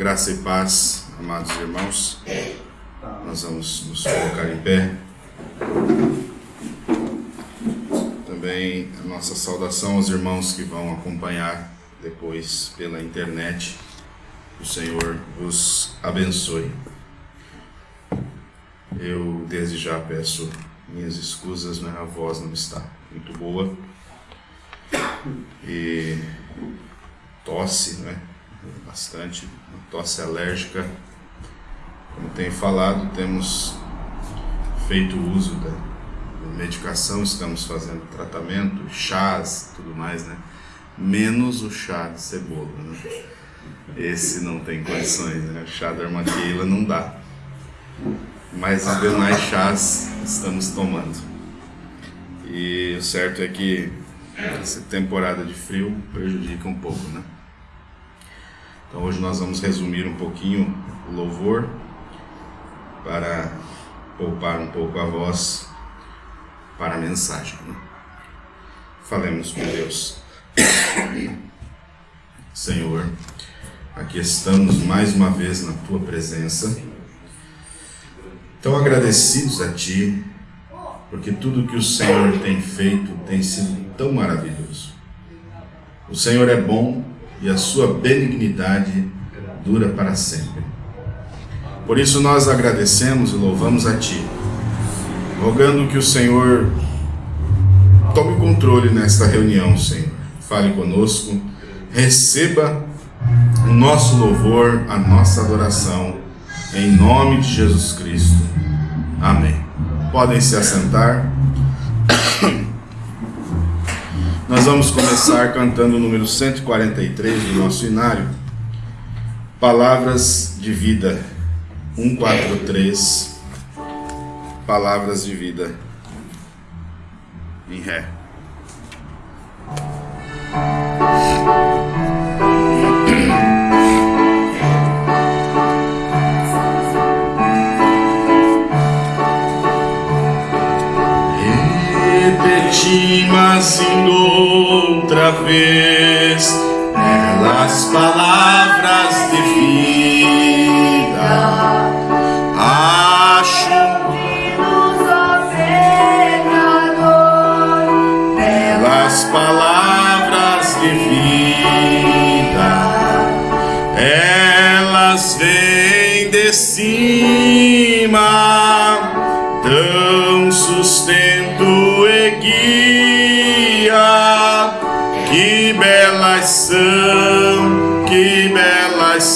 Graça e paz, amados irmãos. Nós vamos nos colocar em pé. Também a nossa saudação aos irmãos que vão acompanhar depois pela internet. O Senhor vos abençoe. Eu desde já peço minhas escusas, né? a voz não está muito boa. E tosse, né? Bastante, tosse alérgica. Como tenho falado, temos feito uso da, medicação, estamos fazendo tratamento, chás, tudo mais, né? Menos o chá de cebola, né? Esse não tem condições, né? O chá da armaqueila não dá. Mas os demais chás estamos tomando. E o certo é que essa temporada de frio prejudica um pouco, né? Então hoje nós vamos resumir um pouquinho o louvor para poupar um pouco a voz para a mensagem. Né? Falemos com Deus. Senhor, aqui estamos mais uma vez na tua presença, tão agradecidos a ti, porque tudo que o Senhor tem feito tem sido tão maravilhoso. O Senhor é bom e a sua benignidade dura para sempre. Por isso nós agradecemos e louvamos a Ti, rogando que o Senhor tome controle nesta reunião, Senhor. Fale conosco, receba o nosso louvor, a nossa adoração, em nome de Jesus Cristo. Amém. Podem se assentar. Nós vamos começar cantando o número 143 do nosso inário. Palavras de vida. 143. Palavras de vida. Em Ré. Repeti, mas outra vez, belas palavras de vida.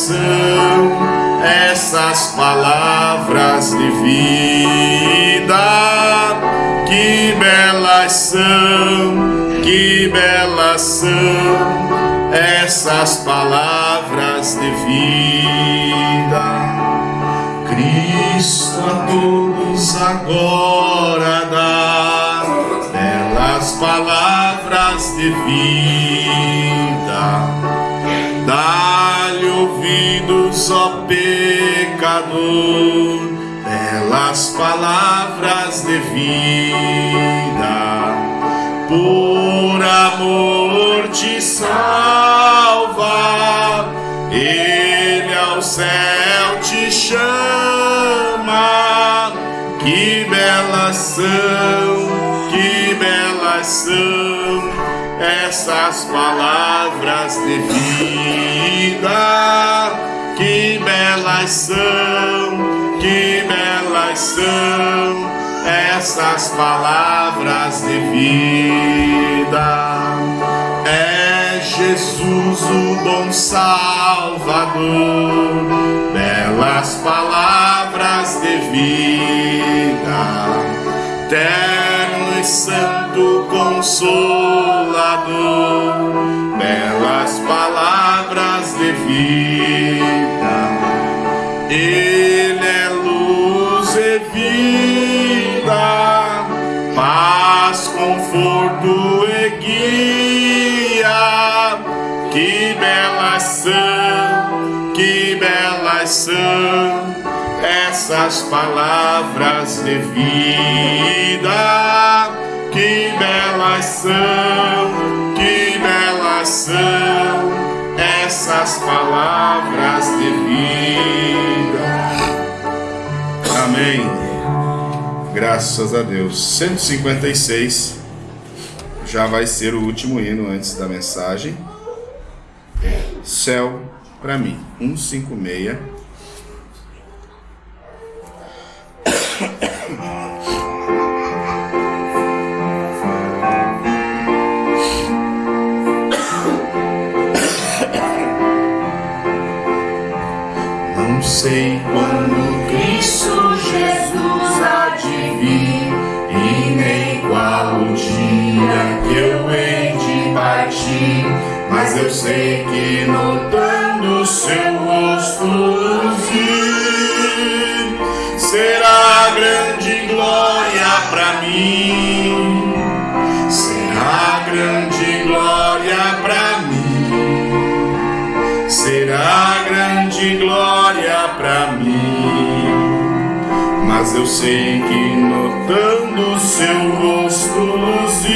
São essas palavras de vida. Que belas são, que belas são essas palavras de vida. Cristo a todos agora dá belas palavras de vida. Dá-lhe ouvidos, ó pecador, belas palavras de vida. Por amor te salva, Ele ao céu te chama. Que belas são, que belas são essas palavras de vida. Que belas são, que belas são essas palavras de vida. É Jesus o bom Salvador, belas palavras de vida, terno e santo consolador, belas palavras de vida. Ele é luz e vida, paz, conforto e guia. Que belas são, que belas são essas palavras de vida. Que belas são, que belas são essas palavras de vida. Amém. Graças a Deus. 156 já vai ser o último hino antes da mensagem. Céu para mim. 156. Sei quando Cristo Jesus há de vir e nem qual o dia que eu hei de partir, mas eu sei que notando seu rosto luzir será grande glória para mim, será grande glória para mim, será grande glória Mas eu sei que notando seu rosto luzir,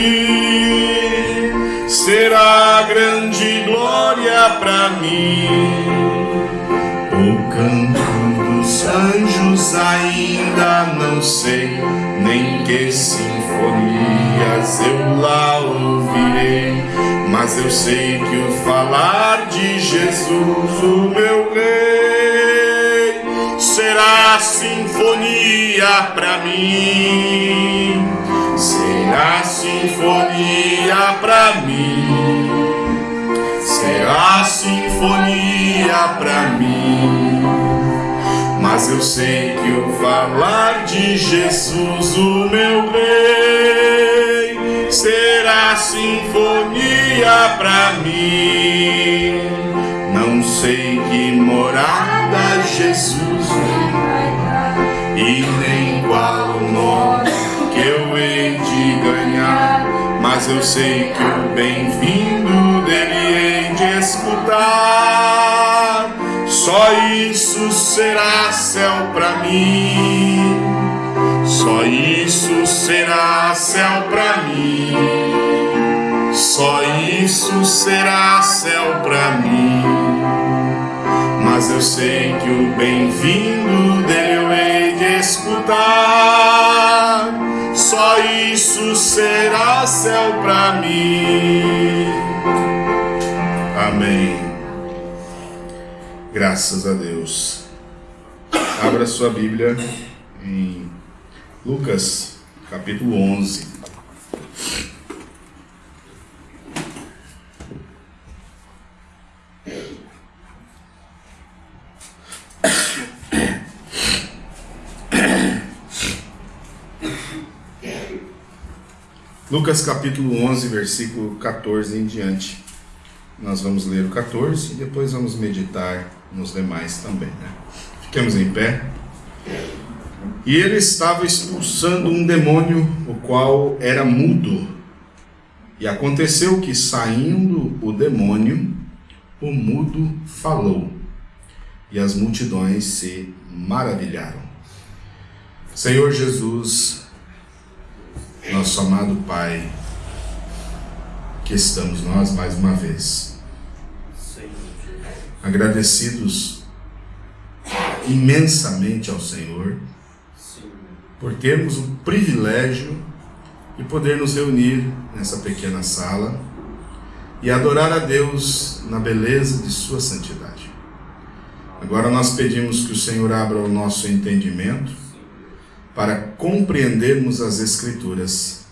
será grande glória para mim. O canto dos anjos ainda não sei, nem que sinfonias eu lá ouvirei. Mas eu sei que o falar de Jesus, o meu rei, será sinfonia para mim, será sinfonia para mim, será sinfonia para mim. Mas eu sei que o falar de Jesus, o meu rei, será sinfonia para mim. Não sei que morada Jesus e nem qual o nome que eu hei de ganhar, mas eu sei que o bem-vindo dele hei de escutar. Só isso será céu para mim, só isso será céu para mim, só isso será céu para mim mas eu sei que o bem-vindo dele eu hei de escutar. Só isso será céu para mim. Amém. Graças a Deus. Abra sua Bíblia em Lucas, capítulo 11. Lucas capítulo 11, versículo 14 em diante. Nós vamos ler o 14 e depois vamos meditar nos demais também. Né? Fiquemos em pé. E ele estava expulsando um demônio, o qual era mudo. E aconteceu que, saindo o demônio, o mudo falou, e as multidões se maravilharam. Senhor Jesus, nosso amado Pai, que estamos nós mais uma vez, agradecidos imensamente ao Senhor por termos o privilégio de poder nos reunir nessa pequena sala e adorar a Deus na beleza de Sua santidade. Agora nós pedimos que o Senhor abra o nosso entendimento para compreendermos as Escrituras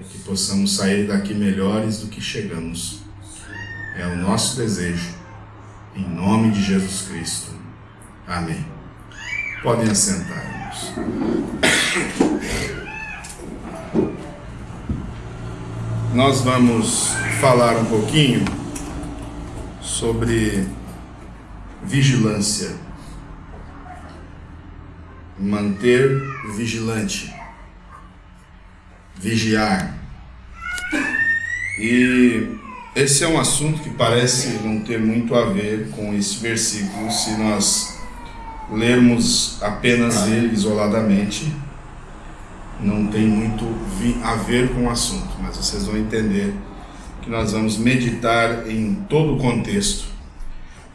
e que possamos sair daqui melhores do que chegamos. É o nosso desejo, em nome de Jesus Cristo. Amém. Podem assentar-nos. Nós vamos falar um pouquinho sobre vigilância manter vigilante, vigiar. E esse é um assunto que parece não ter muito a ver com esse versículo se nós lermos apenas ele isoladamente. Não tem muito a ver com o assunto, mas vocês vão entender que nós vamos meditar em todo o contexto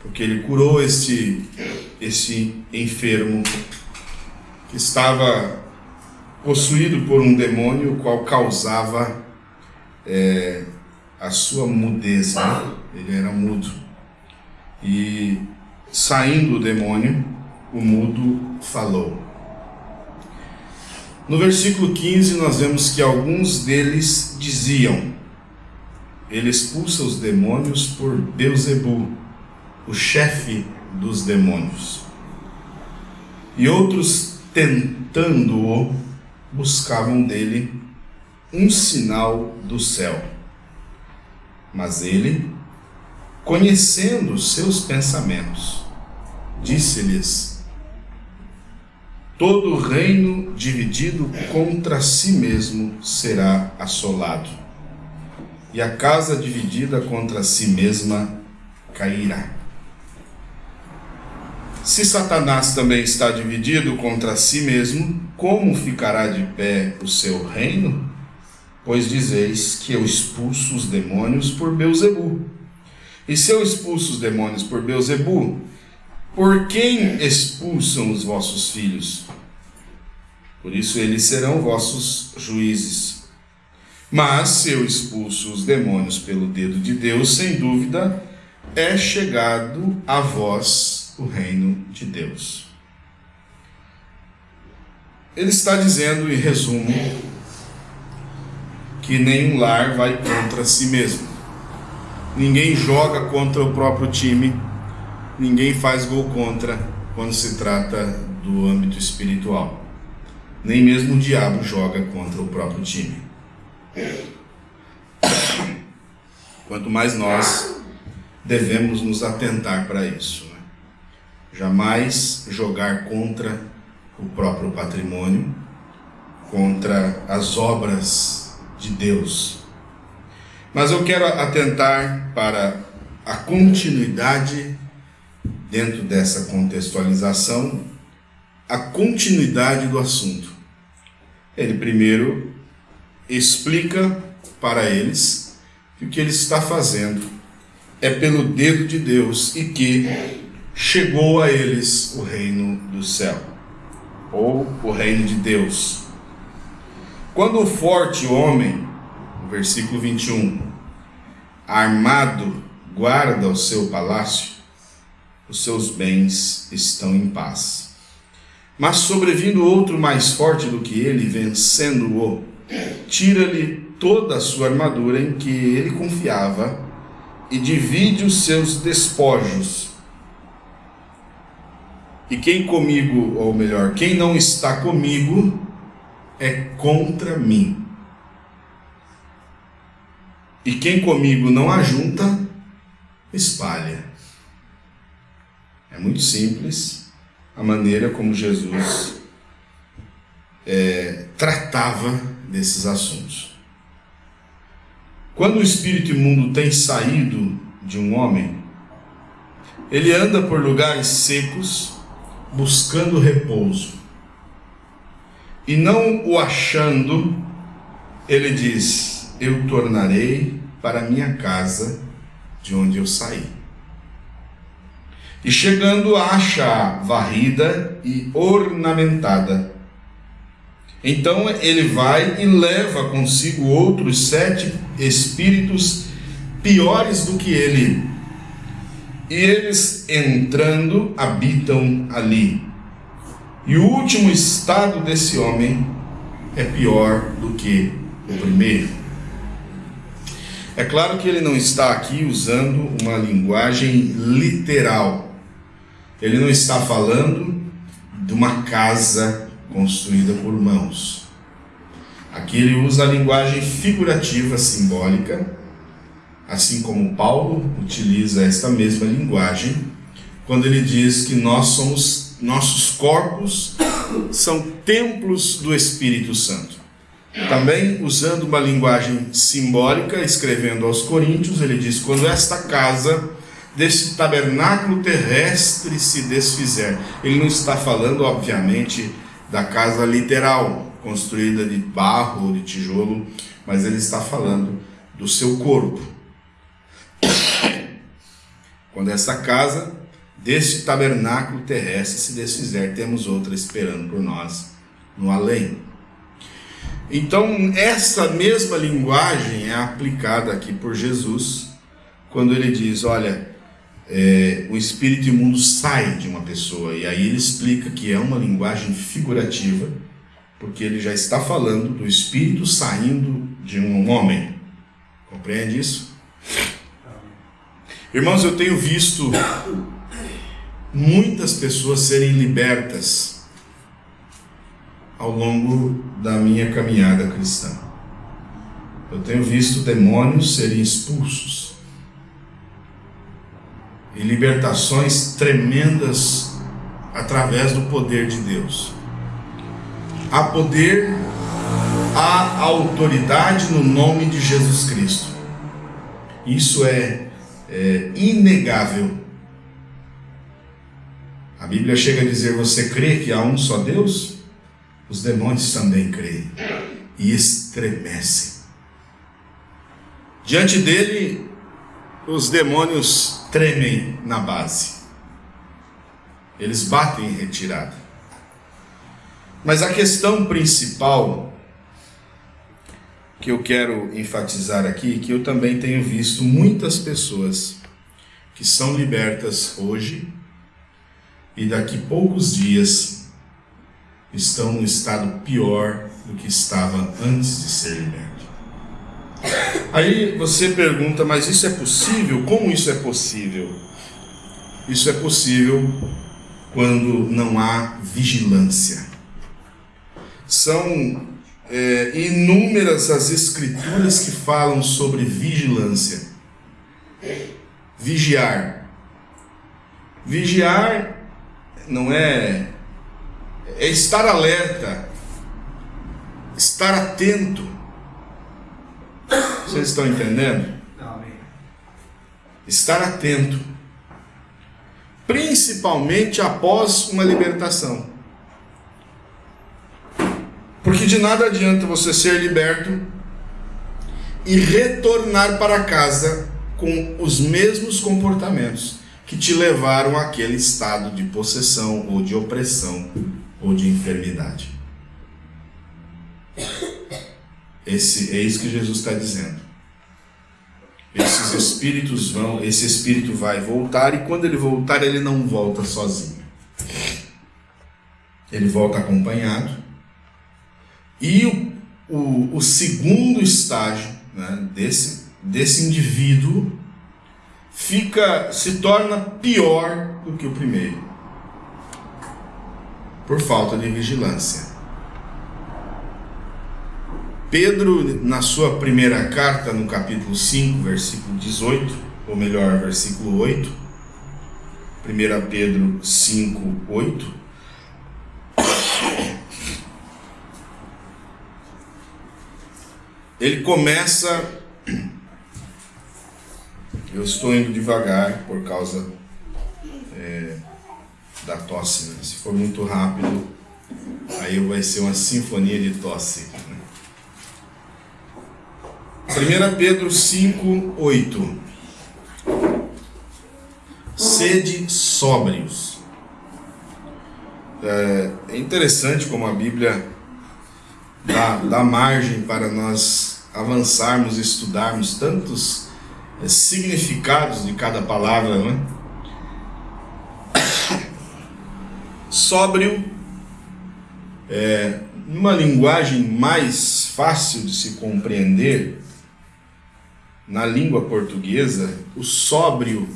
porque ele curou este, este enfermo que estava possuído por um demônio, o qual causava é, a sua mudez, né? ele era mudo. E saindo o demônio, o mudo falou. No versículo 15, nós vemos que alguns deles diziam: Ele expulsa os demônios por Beuzebu, o chefe dos demônios. E outros, tentando-o, buscavam dele um sinal do céu. Mas ele, conhecendo seus pensamentos, disse-lhes: Todo reino dividido contra si mesmo será assolado, e a casa dividida contra si mesma cairá. Se Satanás também está dividido contra si mesmo, como ficará de pé o seu reino? Pois dizeis que eu expulso os demônios por Beuzebu. E se eu expulso os demônios por Beuzebu, por quem expulsam os vossos filhos? Por isso eles serão vossos juízes. Mas se eu expulso os demônios pelo dedo de Deus, sem dúvida, é chegado a vós o reino de Deus. Ele está dizendo, em resumo, que nenhum lar vai contra si mesmo. Ninguém joga contra o próprio time, ninguém faz gol contra quando se trata do âmbito espiritual. Nem mesmo o diabo joga contra o próprio time. Quanto mais nós devemos nos atentar para isso jamais jogar contra o próprio patrimônio, contra as obras de Deus. Mas eu quero atentar para a continuidade dentro dessa contextualização, a continuidade do assunto. Ele primeiro explica para eles que o que ele está fazendo é pelo dedo de Deus e que chegou a eles o reino do céu, ou o reino de Deus. Quando o forte homem, versículo 21, armado, guarda o seu palácio, os seus bens estão em paz. Mas sobrevindo outro mais forte do que ele, vencendo-o, tira-lhe toda a sua armadura em que ele confiava e divide os seus despojos e quem comigo, ou melhor, quem não está comigo, é contra mim. E quem comigo não ajunta, espalha. É muito simples a maneira como Jesus é, tratava desses assuntos. Quando o espírito imundo tem saído de um homem, ele anda por lugares secos buscando repouso. E não o achando, ele diz: Eu tornarei para minha casa de onde eu saí. E chegando, acha varrida e ornamentada. Então ele vai e leva consigo outros sete espíritos piores do que ele, e eles entrando habitam ali. E o último estado desse homem é pior do que o primeiro. É claro que ele não está aqui usando uma linguagem literal. Ele não está falando de uma casa construída por mãos. Aqui ele usa a linguagem figurativa simbólica assim como Paulo utiliza esta mesma linguagem quando ele diz que nós somos nossos corpos são templos do Espírito Santo. Também usando uma linguagem simbólica, escrevendo aos Coríntios, ele diz: quando esta casa desse tabernáculo terrestre se desfizer. Ele não está falando, obviamente, da casa literal, construída de barro ou de tijolo, mas ele está falando do seu corpo Quando esta casa deste tabernáculo terrestre se desfizer, temos outra esperando por nós no além. Então, essa mesma linguagem é aplicada aqui por Jesus, quando ele diz: Olha, é, o espírito imundo sai de uma pessoa, e aí ele explica que é uma linguagem figurativa, porque ele já está falando do espírito saindo de um homem. Compreende isso? Irmãos, eu tenho visto muitas pessoas serem libertas ao longo da minha caminhada cristã. Eu tenho visto demônios serem expulsos e libertações tremendas através do poder de Deus. Há poder, há autoridade no nome de Jesus Cristo. Isso é, é inegável. A Bíblia chega a dizer: Você crê que há um só Deus? os demônios também creem e estremecem. Diante dele, os demônios tremem na base. Eles batem em retirada. Mas a questão principal que eu quero enfatizar aqui, que eu também tenho visto muitas pessoas que são libertas hoje e daqui poucos dias estão no estado pior do que estava antes de ser liberto. Aí você pergunta, mas isso é possível? Como isso é possível? Isso é possível quando não há vigilância. São é, inúmeras as escrituras que falam sobre vigilância. Vigiar. Vigiar não é é estar alerta, estar atento. Vocês estão entendendo? Estar atento, principalmente após uma libertação. Porque de nada adianta você ser liberto e retornar para casa com os mesmos comportamentos que te levaram àquele estado de possessão ou de opressão ou de enfermidade. Esse, é isso que Jesus está dizendo. Esses espíritos vão, esse espírito vai voltar e quando ele voltar, ele não volta sozinho. Ele volta acompanhado. E o, o, o segundo estágio né, desse, desse indivíduo fica se torna pior do que o primeiro por falta de vigilância. Pedro, na sua primeira carta, no capítulo 5, versículo 18, ou melhor, versículo 8, 1 Pedro 5, 8, ele começa. Eu estou indo devagar por causa é, da tosse. Né? Se for muito rápido, aí vai ser uma sinfonia de tosse. Né? 1 Pedro 5, 8. Sede sóbrios. É, é interessante como a Bíblia dá, dá margem para nós avançarmos e estudarmos tantos é, significados de cada palavra, não é? sóbrio, é, numa linguagem mais fácil de se compreender, na língua portuguesa, o sóbrio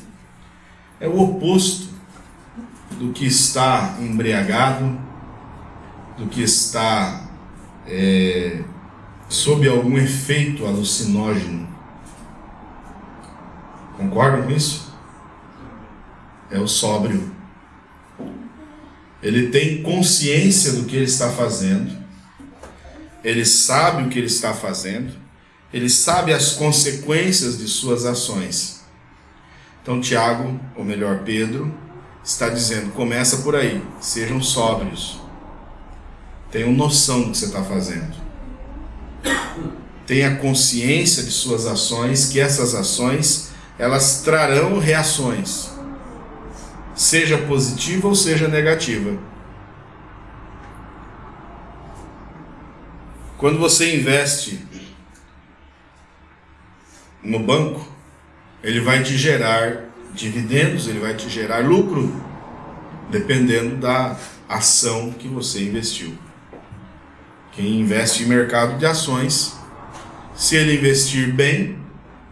é o oposto do que está embriagado, do que está é, sob algum efeito alucinógeno. Concordam com isso? É o sóbrio. Ele tem consciência do que ele está fazendo, ele sabe o que ele está fazendo, ele sabe as consequências de suas ações. Então, Tiago, ou melhor, Pedro, está dizendo: começa por aí, sejam sóbrios, tenham noção do que você está fazendo, tenha consciência de suas ações, que essas ações elas trarão reações, seja positiva ou seja negativa. Quando você investe no banco, ele vai te gerar dividendos, ele vai te gerar lucro, dependendo da ação que você investiu. Quem investe em mercado de ações, se ele investir bem,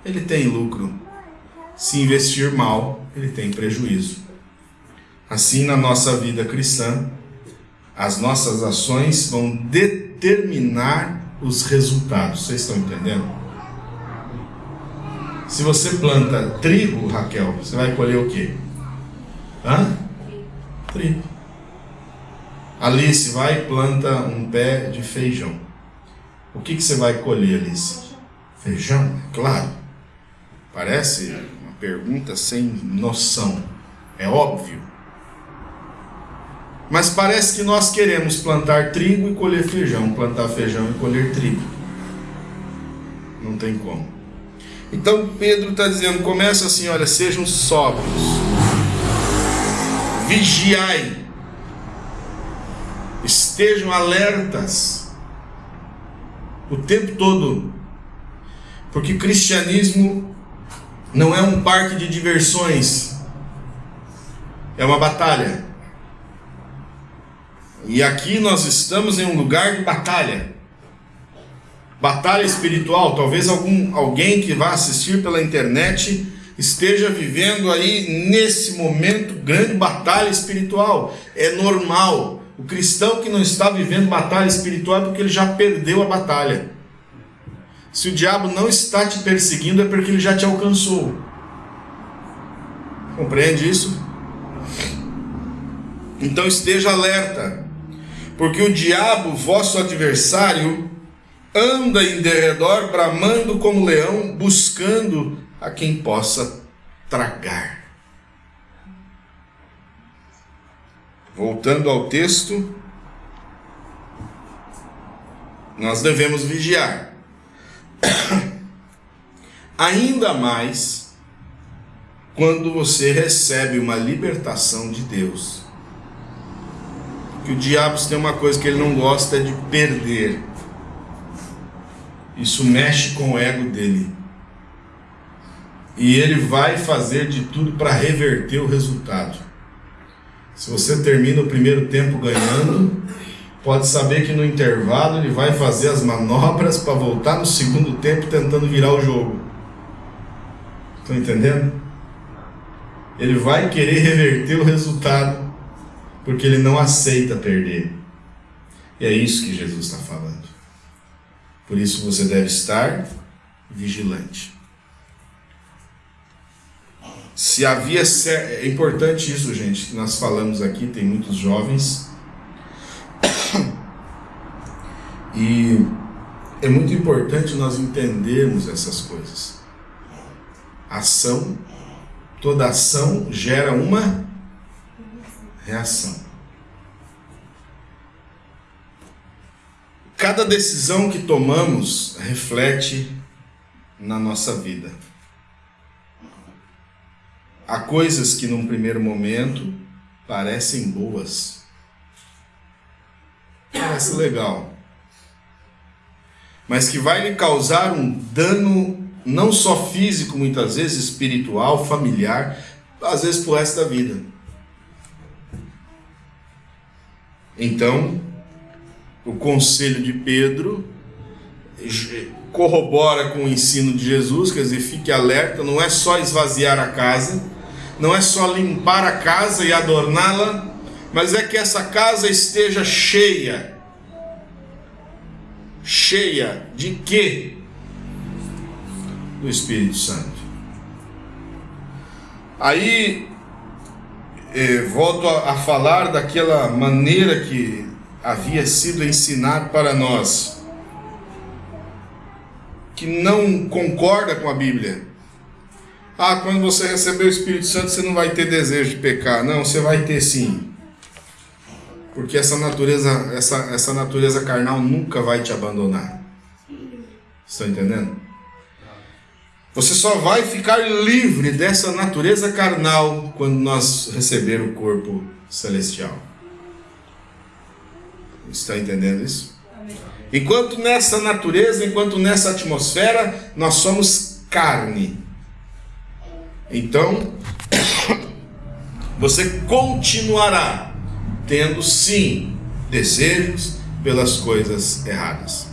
ele tem lucro. Se investir mal, ele tem prejuízo. Assim, na nossa vida cristã, as nossas ações vão determinar os resultados. Vocês estão entendendo? Se você planta trigo, Raquel, você vai colher o quê? Hã? Trigo. Alice vai e planta um pé de feijão. O que, que você vai colher, Alice? Feijão? Claro. Parece uma pergunta sem noção. É óbvio. Mas parece que nós queremos plantar trigo e colher feijão, plantar feijão e colher trigo. Não tem como. Então Pedro está dizendo, começa assim, olha, sejam sóbrios, vigiai, estejam alertas o tempo todo, porque cristianismo não é um parque de diversões, é uma batalha. E aqui nós estamos em um lugar de batalha batalha espiritual. Talvez algum, alguém que vá assistir pela internet esteja vivendo aí nesse momento grande batalha espiritual. É normal. O cristão que não está vivendo batalha espiritual é porque ele já perdeu a batalha. Se o diabo não está te perseguindo é porque ele já te alcançou. Compreende isso? Então esteja alerta, porque o diabo, vosso adversário, anda em derredor, bramando como leão, buscando a quem possa tragar. Voltando ao texto, nós devemos vigiar. Ainda mais quando você recebe uma libertação de Deus. Que o diabo tem uma coisa que ele não gosta de perder isso mexe com o ego dele. E ele vai fazer de tudo para reverter o resultado. Se você termina o primeiro tempo ganhando, pode saber que no intervalo ele vai fazer as manobras para voltar no segundo tempo tentando virar o jogo. Estão entendendo? Ele vai querer reverter o resultado porque ele não aceita perder. E é isso que Jesus está falando. Por isso você deve estar vigilante. Se havia. É importante isso, gente, que nós falamos aqui, tem muitos jovens. E é muito importante nós entendermos essas coisas. Ação, toda ação gera uma reação. Cada decisão que tomamos reflete na nossa vida. Há coisas que num primeiro momento parecem boas. Parece legal. Mas que vai lhe causar um dano não só físico, muitas vezes espiritual, familiar, às vezes pro resto da vida. Então, o conselho de Pedro corrobora com o ensino de Jesus, quer dizer, fique alerta, não é só esvaziar a casa, não é só limpar a casa e adorná-la, mas é que essa casa esteja cheia. Cheia de quê? Do Espírito Santo. Aí eh, volto a, a falar daquela maneira que havia sido ensinado para nós, que não concorda com a Bíblia. Ah, quando você receber o Espírito Santo, você não vai ter desejo de pecar. Não, você vai ter sim. Porque essa natureza, essa, essa natureza carnal nunca vai te abandonar. Estão entendendo? Você só vai ficar livre dessa natureza carnal quando nós receber o corpo celestial. Está entendendo isso? Enquanto nessa natureza, enquanto nessa atmosfera, nós somos carne. Então, você continuará tendo sim desejos pelas coisas erradas.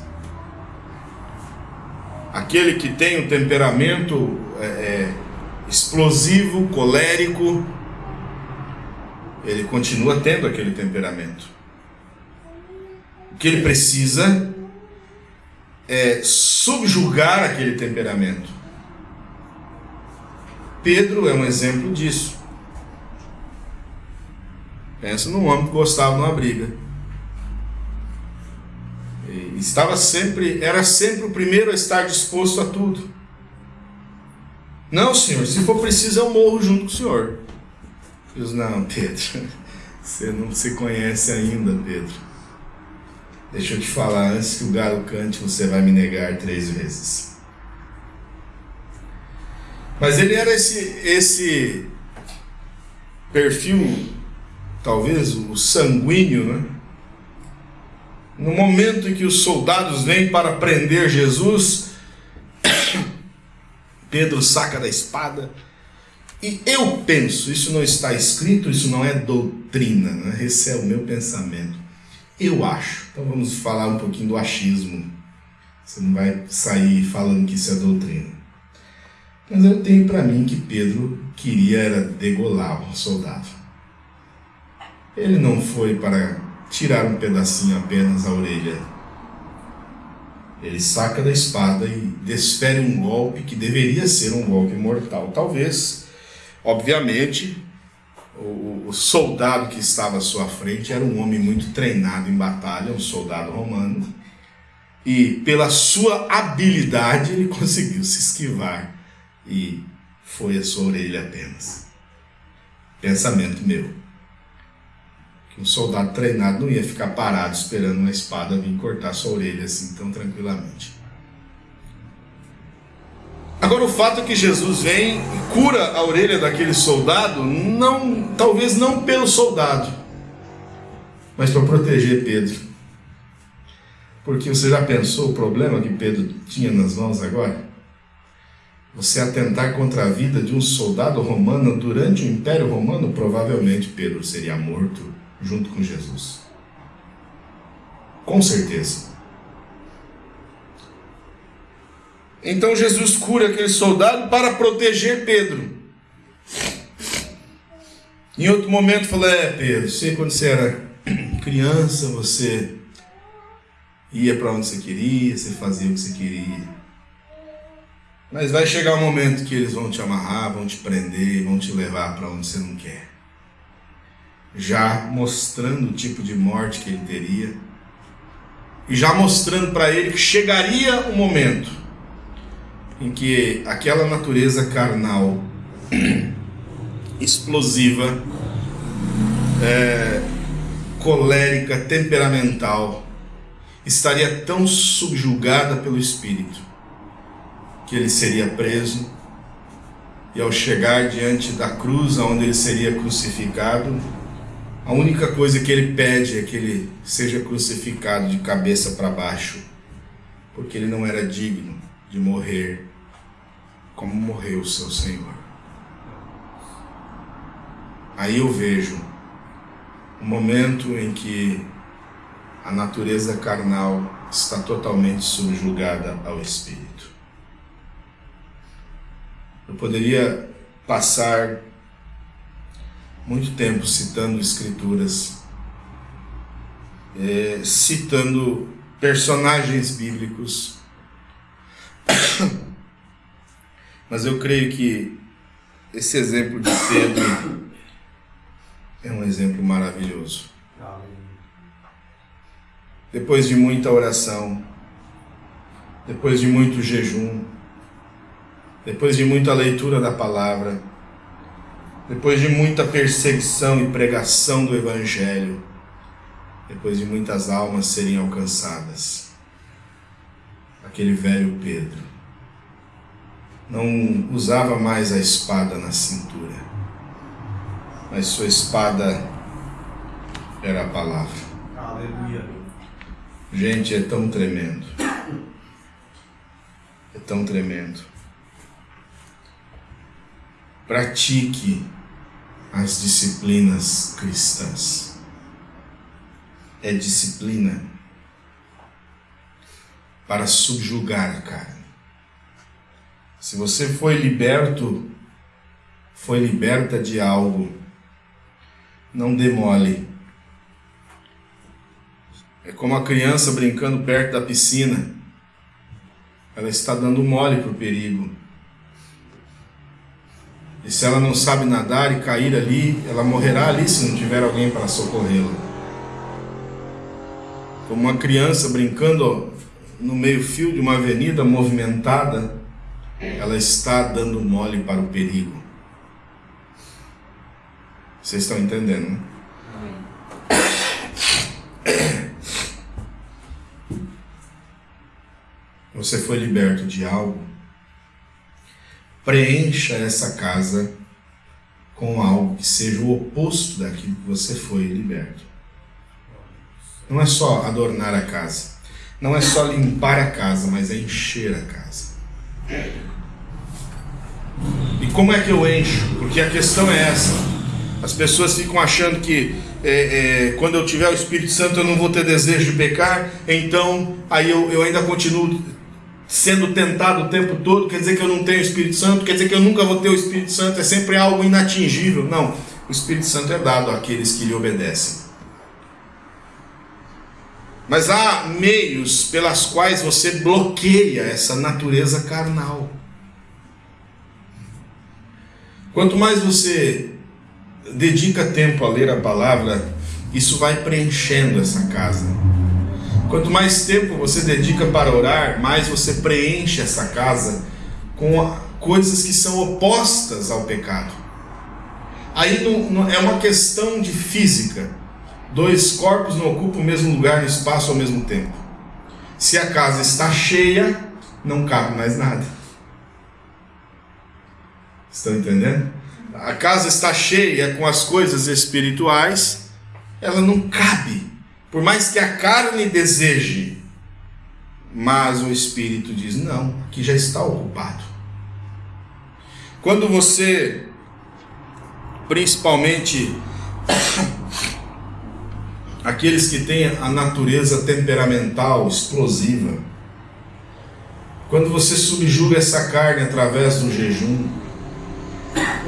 Aquele que tem um temperamento é, é, explosivo, colérico, ele continua tendo aquele temperamento. O que ele precisa é subjugar aquele temperamento. Pedro é um exemplo disso. Pensa num homem que gostava de uma briga. E estava sempre, era sempre o primeiro a estar disposto a tudo. Não, senhor, se for preciso eu morro junto com o senhor. Deus, não, Pedro, você não se conhece ainda, Pedro. Deixa eu te falar, antes que o galo cante, você vai me negar três vezes. Mas ele era esse, esse perfil, talvez o sanguíneo, né? No momento em que os soldados vêm para prender Jesus, Pedro saca da espada. E eu penso, isso não está escrito, isso não é doutrina, né? esse é o meu pensamento. Eu acho. Então vamos falar um pouquinho do achismo. Você não vai sair falando que isso é doutrina. Mas eu tenho para mim que Pedro queria era degolar o soldado. Ele não foi para tirar um pedacinho apenas a orelha. Ele saca da espada e desfere um golpe que deveria ser um golpe mortal. Talvez, obviamente, o, o, soldado que estava à sua frente era um homem muito treinado em batalha, um soldado romano, e pela sua habilidade ele conseguiu se esquivar e foi a sua orelha apenas. Pensamento meu. Que um soldado treinado não ia ficar parado esperando uma espada vir cortar sua orelha assim tão tranquilamente. Agora o fato é que Jesus vem e cura a orelha daquele soldado, não, talvez não pelo soldado, mas para proteger Pedro. Porque você já pensou o problema que Pedro tinha nas mãos agora? Você atentar contra a vida de um soldado romano durante o Império Romano, provavelmente Pedro seria morto junto com Jesus. Com certeza. Então Jesus cura aquele soldado para proteger Pedro. Em outro momento falou: É, Pedro, sei quando você era criança, você ia para onde você queria, você fazia o que você queria. Mas vai chegar um momento que eles vão te amarrar, vão te prender, vão te levar para onde você não quer. Já mostrando o tipo de morte que ele teria, e já mostrando para ele que chegaria um momento em que aquela natureza carnal explosiva, é, colérica, temperamental, estaria tão subjugada pelo Espírito que ele seria preso e ao chegar diante da cruz onde ele seria crucificado, a única coisa que ele pede é que ele seja crucificado de cabeça para baixo, porque ele não era digno de morrer como morreu o seu Senhor. Aí eu vejo o momento em que a natureza carnal está totalmente subjugada ao Espírito. Eu poderia passar muito tempo citando escrituras, é, citando personagens bíblicos Mas eu creio que esse exemplo de Pedro é um exemplo maravilhoso. Depois de muita oração, depois de muito jejum, depois de muita leitura da palavra, depois de muita perseguição e pregação do Evangelho, depois de muitas almas serem alcançadas, aquele velho Pedro não usava mais a espada na cintura, mas sua espada era a palavra. Aleluia. Gente, é tão tremendo. É tão tremendo. Pratique as disciplinas cristãs. É disciplina para subjugar a carne. Se você foi liberto, foi liberta de algo, não demole. É como a criança brincando perto da piscina. Ela está dando mole para o perigo. E se ela não sabe nadar e cair ali, ela morrerá ali se não tiver alguém para socorrê-la. Como uma criança brincando no meio-fio de uma avenida movimentada, ela está dando mole para o perigo. Vocês estão entendendo? Né? Você foi liberto de algo preencha essa casa com algo que seja o oposto daquilo que você foi liberto. Não é só adornar a casa, não é só limpar a casa, mas é encher a casa. E como é que eu encho? Porque a questão é essa. As pessoas ficam achando que é, é, quando eu tiver o Espírito Santo eu não vou ter desejo de pecar, então aí eu, eu ainda continuo sendo tentado o tempo todo, quer dizer que eu não tenho o Espírito Santo, quer dizer que eu nunca vou ter o Espírito Santo, é sempre algo inatingível. Não, o Espírito Santo é dado àqueles que lhe obedecem. Mas há meios pelas quais você bloqueia essa natureza carnal. Quanto mais você dedica tempo a ler a palavra, isso vai preenchendo essa casa. Quanto mais tempo você dedica para orar, mais você preenche essa casa com coisas que são opostas ao pecado. Aí não, não, é uma questão de física. Dois corpos não ocupam o mesmo lugar no espaço ao mesmo tempo. Se a casa está cheia, não cabe mais nada. Estão entendendo? A casa está cheia com as coisas espirituais, ela não cabe por mais que a carne deseje, mas o espírito diz: não, que já está ocupado. Quando você, principalmente aqueles que têm a natureza temperamental, explosiva, quando você subjuga essa carne através do jejum,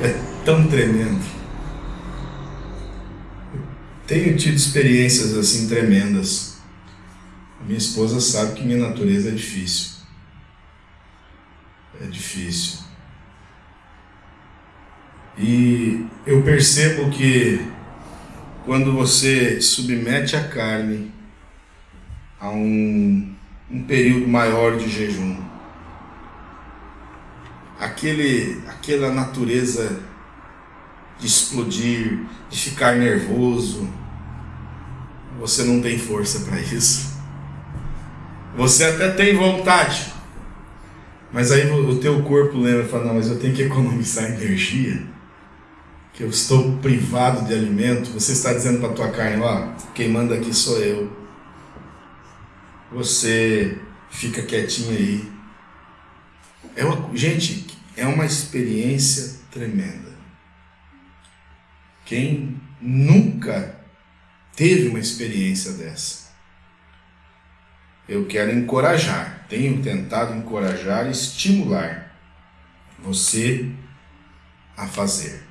é tão tremendo. Tenho tido experiências assim tremendas. A minha esposa sabe que minha natureza é difícil. É difícil. E eu percebo que quando você submete a carne a um, um período maior de jejum, aquele, aquela natureza de explodir, de ficar nervoso. Você não tem força para isso. Você até tem vontade, mas aí o teu corpo lembra e fala: não, mas eu tenho que economizar energia, que eu estou privado de alimento. Você está dizendo para tua carne: ó, quem manda aqui sou eu. Você fica quietinho aí. É uma, gente, é uma experiência tremenda. Quem nunca teve uma experiência dessa? Eu quero encorajar, tenho tentado encorajar e estimular você a fazer.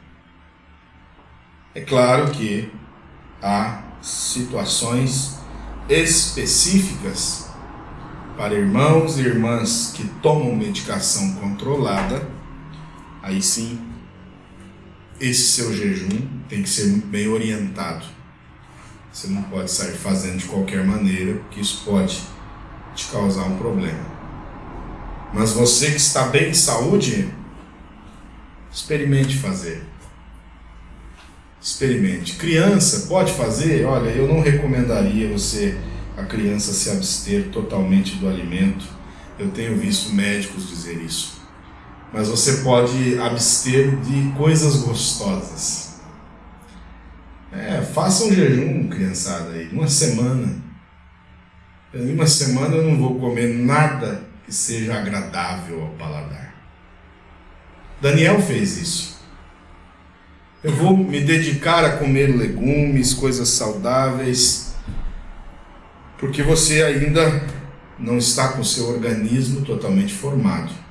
É claro que há situações específicas para irmãos e irmãs que tomam medicação controlada, aí sim esse seu jejum tem que ser muito bem orientado. Você não pode sair fazendo de qualquer maneira, porque isso pode te causar um problema. Mas você que está bem de saúde, experimente fazer. Experimente. Criança pode fazer? Olha, eu não recomendaria você, a criança, se abster totalmente do alimento. Eu tenho visto médicos dizer isso. Mas você pode abster de coisas gostosas. É, faça um jejum, criançada, aí, uma semana. Em uma semana eu não vou comer nada que seja agradável ao paladar. Daniel fez isso. Eu vou me dedicar a comer legumes, coisas saudáveis, porque você ainda não está com seu organismo totalmente formado.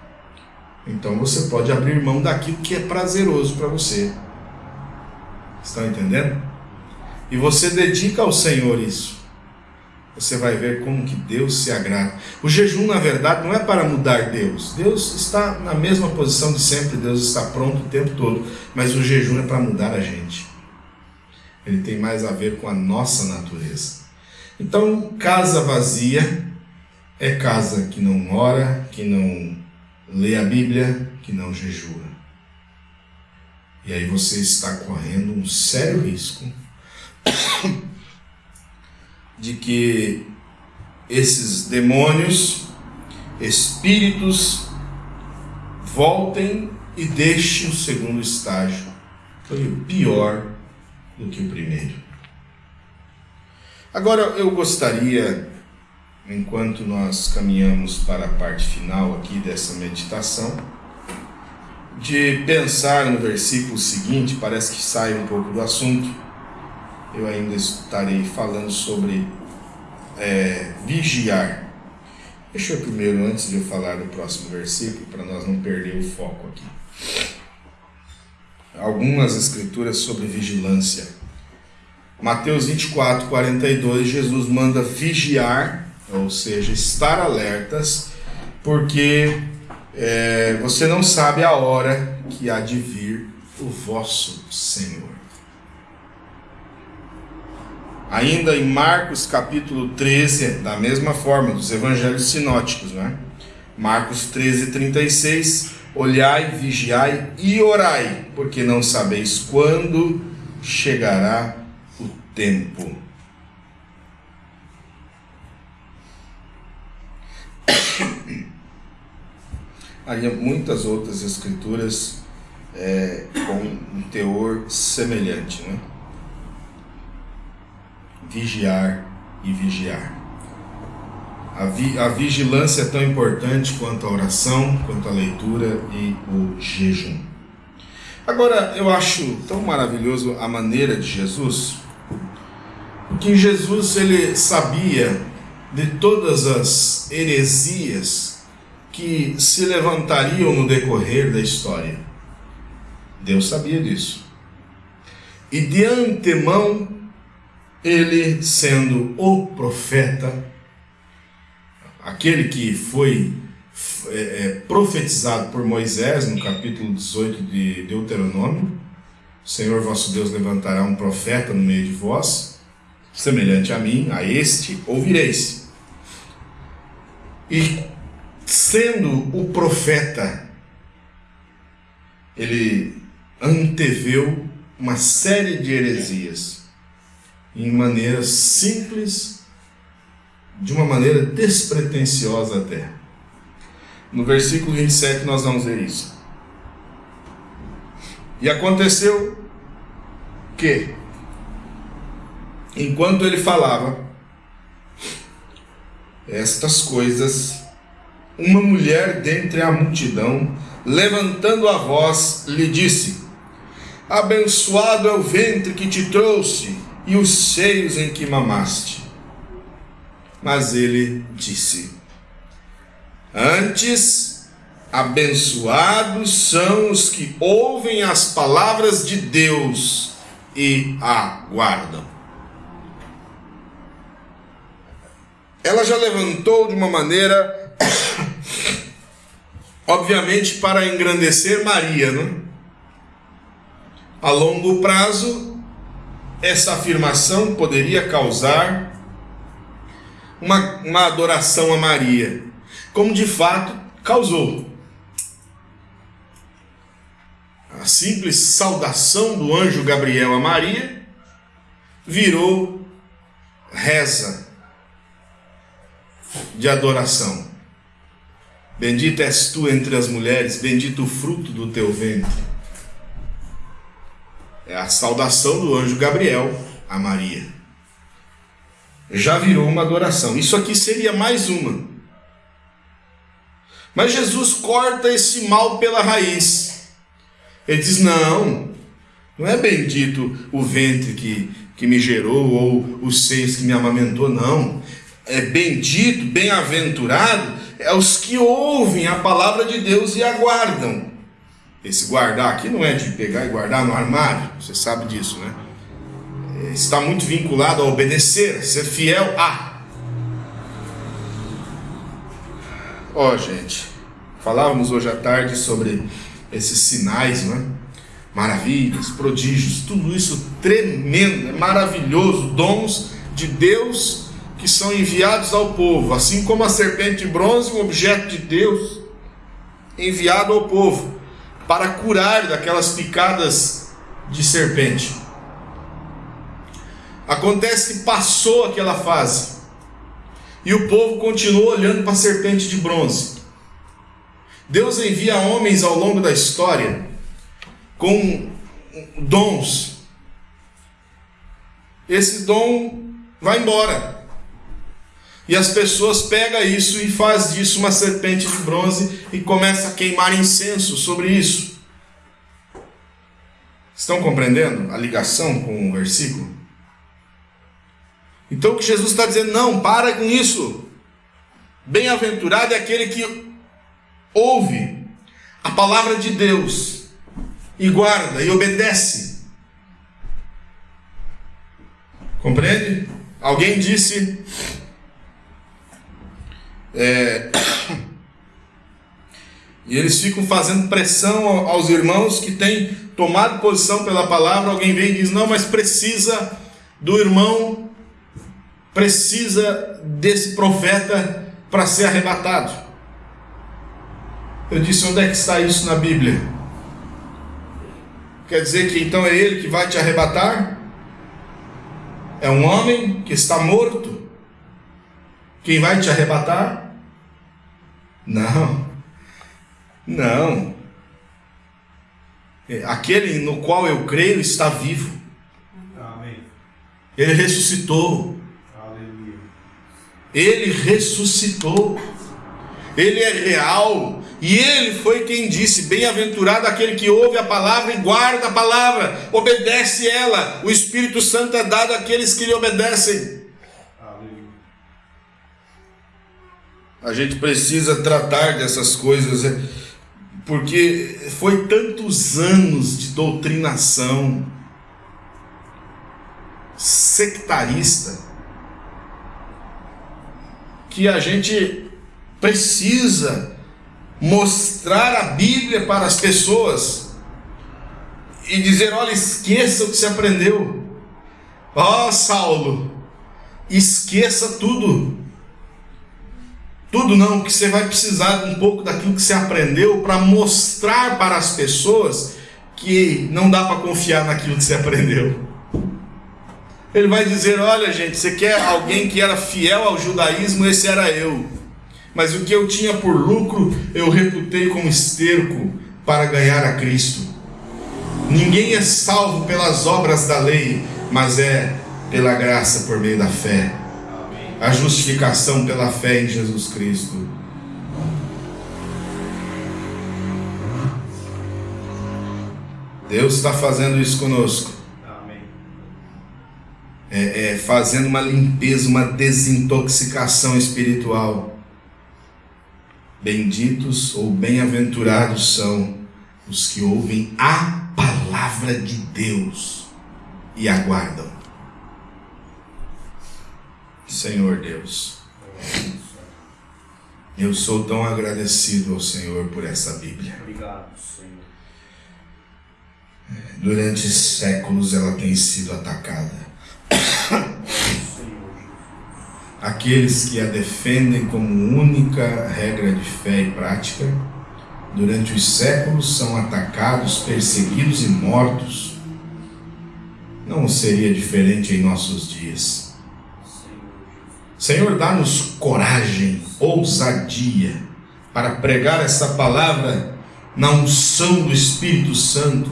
Então você pode abrir mão daquilo que é prazeroso para você. Estão entendendo? E você dedica ao Senhor isso. Você vai ver como que Deus se agrada. O jejum, na verdade, não é para mudar Deus. Deus está na mesma posição de sempre, Deus está pronto o tempo todo. Mas o jejum é para mudar a gente. Ele tem mais a ver com a nossa natureza. Então, casa vazia é casa que não ora, que não lê a Bíblia, que não jejua. E aí você está correndo um sério risco de que esses demônios, espíritos, voltem e deixem o segundo estágio. Foi pior do que o primeiro. Agora eu gostaria, enquanto nós caminhamos para a parte final aqui dessa meditação, de pensar no versículo seguinte, parece que sai um pouco do assunto. Eu ainda estarei falando sobre é, vigiar. Deixa eu primeiro, antes de eu falar do próximo versículo, para nós não perder o foco aqui. Algumas escrituras sobre vigilância. Mateus 24, 42, Jesus manda vigiar, ou seja, estar alertas, porque é, você não sabe a hora que há de vir o vosso Senhor. Ainda em Marcos capítulo 13, da mesma forma, dos evangelhos sinóticos, né? Marcos 13, 36, olhai, vigiai e orai, porque não sabeis quando chegará tempo. Há muitas outras escrituras é, com um teor semelhante, né? Vigiar e vigiar. A, vi, a vigilância é tão importante quanto a oração, quanto a leitura e o jejum. Agora, eu acho tão maravilhoso a maneira de Jesus que Jesus ele sabia de todas as heresias que se levantariam no decorrer da história. Deus sabia disso. E de antemão, ele sendo o profeta, aquele que foi é, é profetizado por Moisés no capítulo 18 de Deuteronômio, o Senhor vosso Deus levantará um profeta no meio de vós, semelhante a mim, a este ouvireis. E sendo o profeta, ele anteveu uma série de heresias em maneira simples, de uma maneira despretensiosa até. No versículo 27 nós vamos ver isso. E aconteceu que Enquanto ele falava estas coisas, uma mulher dentre a multidão, levantando a voz, lhe disse: Abençoado é o ventre que te trouxe e os seios em que mamaste. Mas ele disse: Antes, abençoados são os que ouvem as palavras de Deus e aguardam. Ela já levantou de uma maneira, obviamente, para engrandecer Maria, né? A longo prazo, essa afirmação poderia causar uma, uma adoração a Maria, como de fato causou. A simples saudação do anjo Gabriel a Maria virou reza de adoração. Bendita és tu entre as mulheres, bendito o fruto do teu ventre. É a saudação do anjo Gabriel a Maria. Já virou uma adoração. Isso aqui seria mais uma. Mas Jesus corta esse mal pela raiz. Ele diz: Não, não é bendito o ventre que, que me gerou ou os seios que me amamentou, não. É bendito, bem-aventurado é os que ouvem a palavra de Deus e aguardam. Esse guardar aqui não é de pegar e guardar no armário, você sabe disso, né? É, está muito vinculado a obedecer, ser fiel a. Ó, oh, gente, falávamos hoje à tarde sobre esses sinais, né? Maravilhas, prodígios, tudo isso tremendo, maravilhoso, dons de Deus que são enviados ao povo, assim como a serpente de bronze, um objeto de Deus enviado ao povo para curar daquelas picadas de serpente. Acontece que passou aquela fase e o povo continuou olhando para a serpente de bronze. Deus envia homens ao longo da história com dons. Esse dom vai embora. E as pessoas pegam isso e faz disso uma serpente de bronze e começa a queimar incenso sobre isso. Estão compreendendo a ligação com o versículo? Então o que Jesus está dizendo, não, para com isso. Bem-aventurado é aquele que ouve a palavra de Deus e guarda e obedece. Compreende? Alguém disse é, e eles ficam fazendo pressão aos irmãos que têm tomado posição pela palavra. Alguém vem e diz: Não, mas precisa do irmão, precisa desse profeta para ser arrebatado. Eu disse: Onde é que está isso na Bíblia? Quer dizer que então é ele que vai te arrebatar? É um homem que está morto? Quem vai te arrebatar? Não. Não. É, aquele no qual eu creio está vivo. Amém. Ele ressuscitou. Aleluia. Ele ressuscitou. Ele é real. E ele foi quem disse: Bem-aventurado aquele que ouve a palavra e guarda a palavra, obedece ela. O Espírito Santo é dado àqueles que lhe obedecem. A gente precisa tratar dessas coisas, é, porque foi tantos anos de doutrinação sectarista que a gente precisa mostrar a Bíblia para as pessoas e dizer: olha, esqueça o que você aprendeu. Ó oh, Saulo, esqueça tudo. Tudo não, que você vai precisar um pouco daquilo que você aprendeu para mostrar para as pessoas que não dá para confiar naquilo que você aprendeu. Ele vai dizer: Olha, gente, você quer alguém que era fiel ao judaísmo? Esse era eu. Mas o que eu tinha por lucro, eu reputei como esterco para ganhar a Cristo. Ninguém é salvo pelas obras da lei, mas é pela graça por meio da fé a justificação pela fé em Jesus Cristo. Deus está fazendo isso conosco. É, é, fazendo uma limpeza, uma desintoxicação espiritual. Benditos ou bem-aventurados são os que ouvem a palavra de Deus e aguardam. Senhor Deus. Eu sou tão agradecido ao Senhor por essa Bíblia. Obrigado, Senhor. Durante séculos ela tem sido atacada. Aqueles que a defendem como única regra de fé e prática, durante os séculos são atacados, perseguidos e mortos. Não seria diferente em nossos dias. Senhor, dá-nos coragem, ousadia, para pregar essa palavra na unção do Espírito Santo,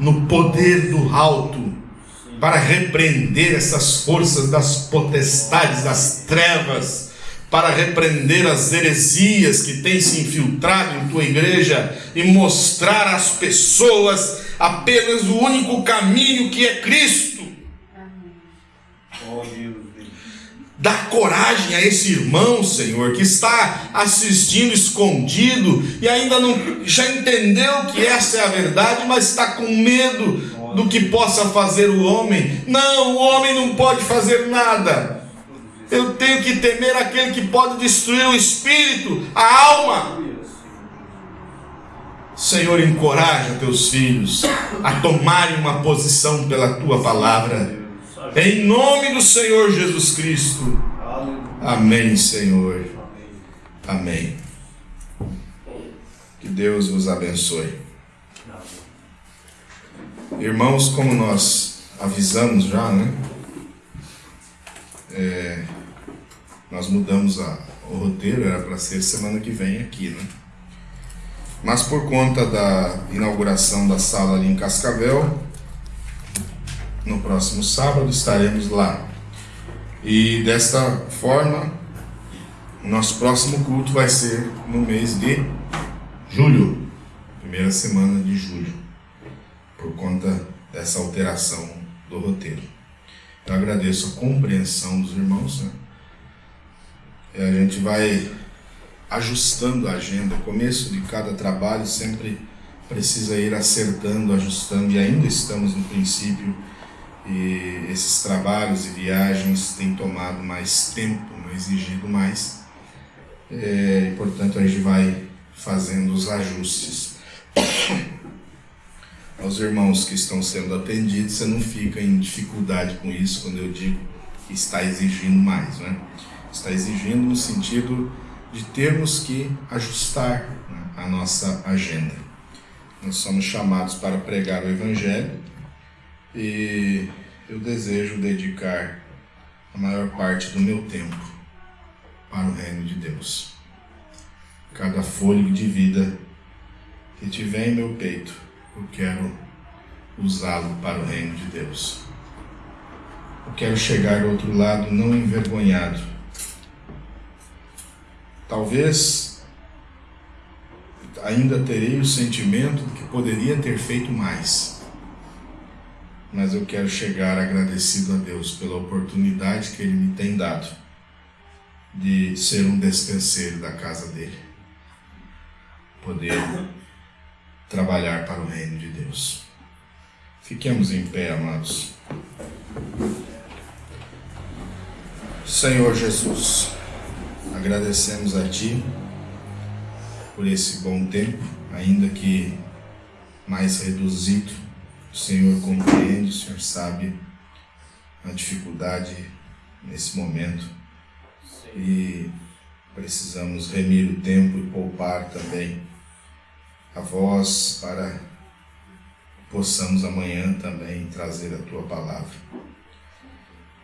no poder do alto, para repreender essas forças das potestades, das trevas, para repreender as heresias que têm se infiltrado em tua igreja e mostrar às pessoas apenas o único caminho que é Cristo. Dá coragem a esse irmão, Senhor, que está assistindo escondido e ainda não já entendeu que essa é a verdade, mas está com medo do que possa fazer o homem. Não, o homem não pode fazer nada. Eu tenho que temer aquele que pode destruir o espírito, a alma. Senhor, encoraja teus filhos a tomarem uma posição pela tua palavra. Em nome do Senhor Jesus Cristo. Amém, Senhor. Amém. Que Deus vos abençoe. Irmãos, como nós avisamos já, né? É, nós mudamos a, o roteiro, era para ser semana que vem aqui, né? Mas por conta da inauguração da sala ali em Cascavel, no próximo sábado estaremos lá. E desta forma, nosso próximo culto vai ser no mês de julho, primeira semana de julho, por conta dessa alteração do roteiro. Eu agradeço a compreensão dos irmãos. Né? A gente vai ajustando a agenda. O começo de cada trabalho sempre precisa ir acertando, ajustando, e ainda estamos no princípio e esses trabalhos e viagens têm tomado mais tempo, exigido mais. É, e, portanto, a gente vai fazendo os ajustes. Aos irmãos que estão sendo atendidos, você não fica em dificuldade com isso quando eu digo que está exigindo mais. Né? Está exigindo no sentido de termos que ajustar né, a nossa agenda. Nós somos chamados para pregar o Evangelho e eu desejo dedicar a maior parte do meu tempo para o reino de Deus. Cada fôlego de vida que tiver em meu peito, eu quero usá-lo para o reino de Deus. Eu quero chegar do outro lado não envergonhado. Talvez ainda terei o sentimento de que poderia ter feito mais mas eu quero chegar agradecido a Deus pela oportunidade que Ele me tem dado de ser um despenseiro da casa dele, poder trabalhar para o reino de Deus. Fiquemos em pé, amados. Senhor Jesus, agradecemos a Ti por esse bom tempo, ainda que mais reduzido, o Senhor compreende, o Senhor sabe a dificuldade nesse momento e precisamos remir o tempo e poupar também a voz para possamos amanhã também trazer a tua palavra.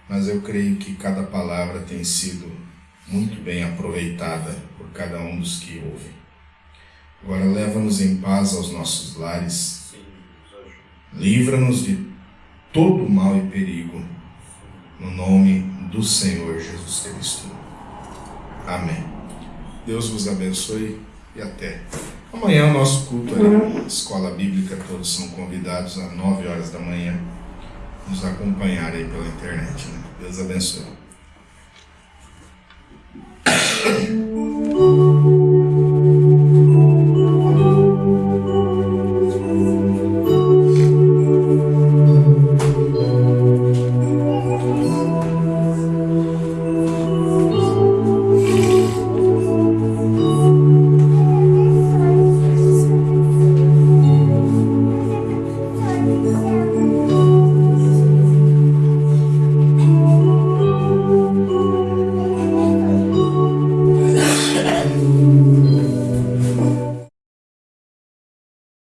Mas eu creio que cada palavra tem sido muito bem aproveitada por cada um dos que ouvem. Agora leva-nos em paz aos nossos lares Livra-nos de todo mal e perigo, no nome do Senhor Jesus Cristo. Amém. Deus vos abençoe e até. Amanhã o nosso culto é Escola Bíblica, todos são convidados às 9 horas da manhã nos acompanhar aí pela internet. Né? Deus abençoe.